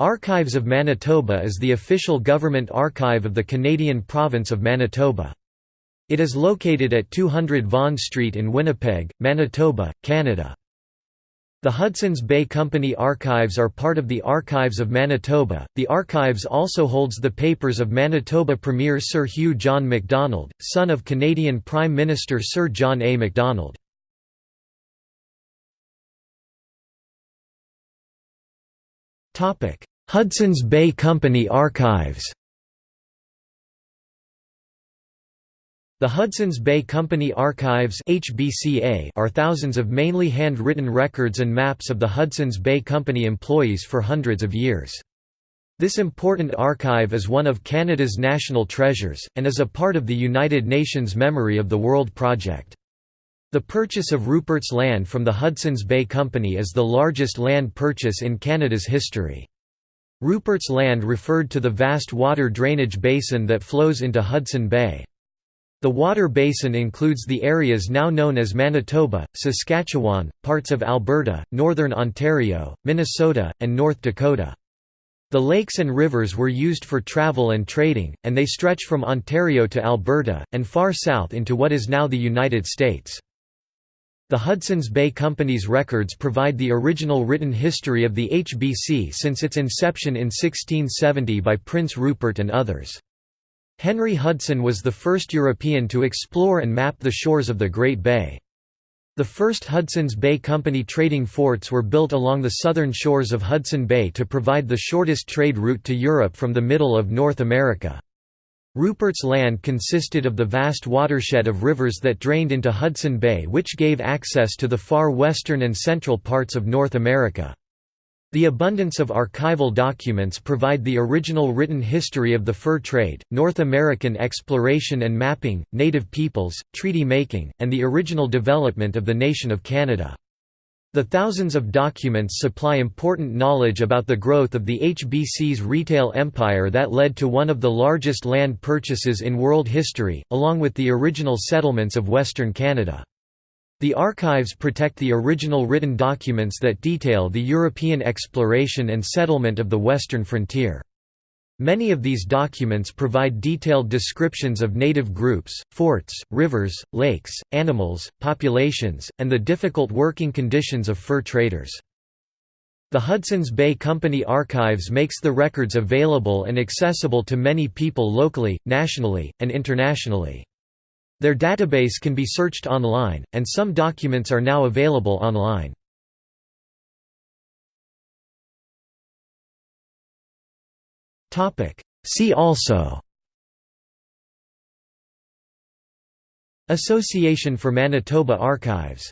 Archives of Manitoba is the official government archive of the Canadian province of Manitoba. It is located at 200 Vaughan Street in Winnipeg, Manitoba, Canada. The Hudson's Bay Company Archives are part of the Archives of Manitoba. The Archives also holds the papers of Manitoba Premier Sir Hugh John Macdonald, son of Canadian Prime Minister Sir John A. Macdonald. Hudson's Bay Company Archives The Hudson's Bay Company Archives are thousands of mainly hand-written records and maps of the Hudson's Bay Company employees for hundreds of years. This important archive is one of Canada's national treasures, and is a part of the United Nations Memory of the World project. The purchase of Rupert's land from the Hudson's Bay Company is the largest land purchase in Canada's history. Rupert's land referred to the vast water drainage basin that flows into Hudson Bay. The water basin includes the areas now known as Manitoba, Saskatchewan, parts of Alberta, northern Ontario, Minnesota, and North Dakota. The lakes and rivers were used for travel and trading, and they stretch from Ontario to Alberta, and far south into what is now the United States. The Hudson's Bay Company's records provide the original written history of the HBC since its inception in 1670 by Prince Rupert and others. Henry Hudson was the first European to explore and map the shores of the Great Bay. The first Hudson's Bay Company trading forts were built along the southern shores of Hudson Bay to provide the shortest trade route to Europe from the middle of North America. Rupert's land consisted of the vast watershed of rivers that drained into Hudson Bay which gave access to the far western and central parts of North America. The abundance of archival documents provide the original written history of the fur trade, North American exploration and mapping, native peoples, treaty making, and the original development of the nation of Canada. The thousands of documents supply important knowledge about the growth of the HBC's retail empire that led to one of the largest land purchases in world history, along with the original settlements of Western Canada. The archives protect the original written documents that detail the European exploration and settlement of the western frontier. Many of these documents provide detailed descriptions of native groups, forts, rivers, lakes, animals, populations, and the difficult working conditions of fur traders. The Hudson's Bay Company Archives makes the records available and accessible to many people locally, nationally, and internationally. Their database can be searched online, and some documents are now available online. See also. Association for Manitoba Archives